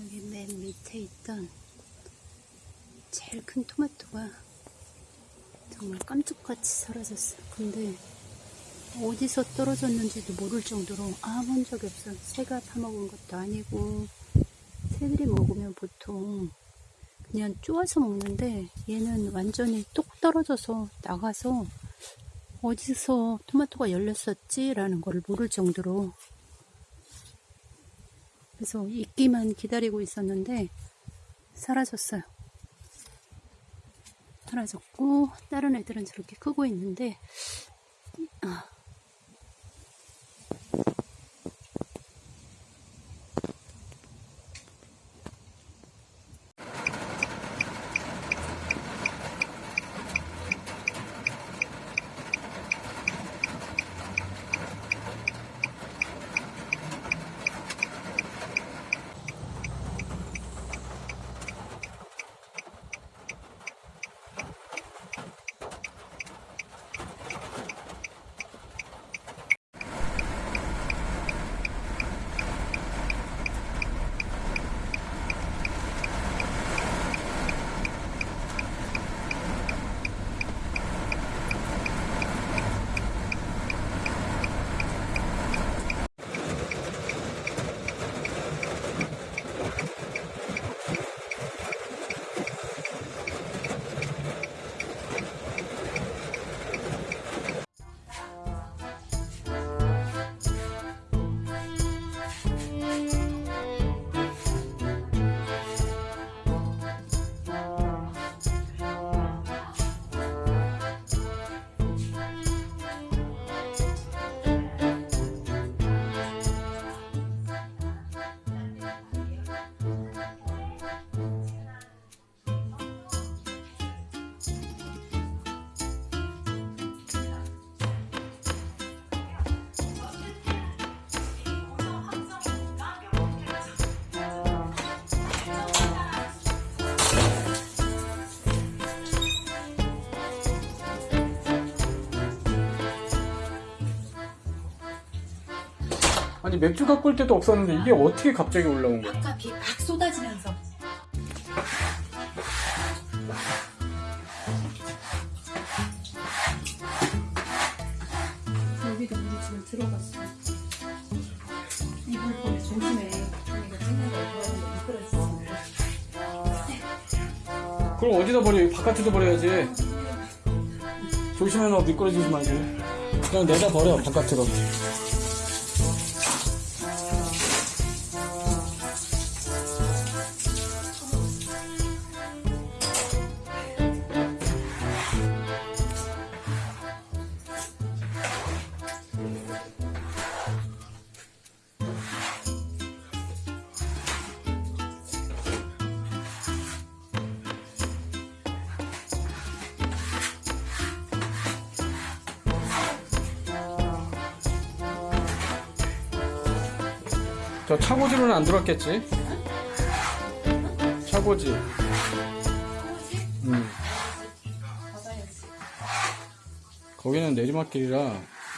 여기 맨 밑에 있던 제일 큰 토마토가 정말 깜짝같이 사라졌어. 근데 어디서 떨어졌는지도 모를 정도로 아본 적이 없어. 새가 파먹은 것도 아니고 새들이 먹으면 보통 그냥 쪼아서 먹는데 얘는 완전히 뚝 떨어져서 나가서 어디서 토마토가 열렸었지? 라는 걸 모를 정도로 그래서 익기만 기다리고 있었는데 사라졌어요. 사라졌고 다른 애들은 저렇게 크고 있는데 아, 아니 맥주 갖고 올 때도 없었는데 이게 어떻게 갑자기 올라온 거야? 아까 비 막 쏟아지면서 여기도 물이 지금 들어갔어. 이불 보내 조심해. 이거 생각을. 그럼 어디다 버려? 바깥에다 버려야지. 조심해 너 미끄러지지 말고. 그냥 내다 버려 바깥으로. 저 차고지로는 안 들어왔겠지? 차고지. 음. 거기는 내리막길이라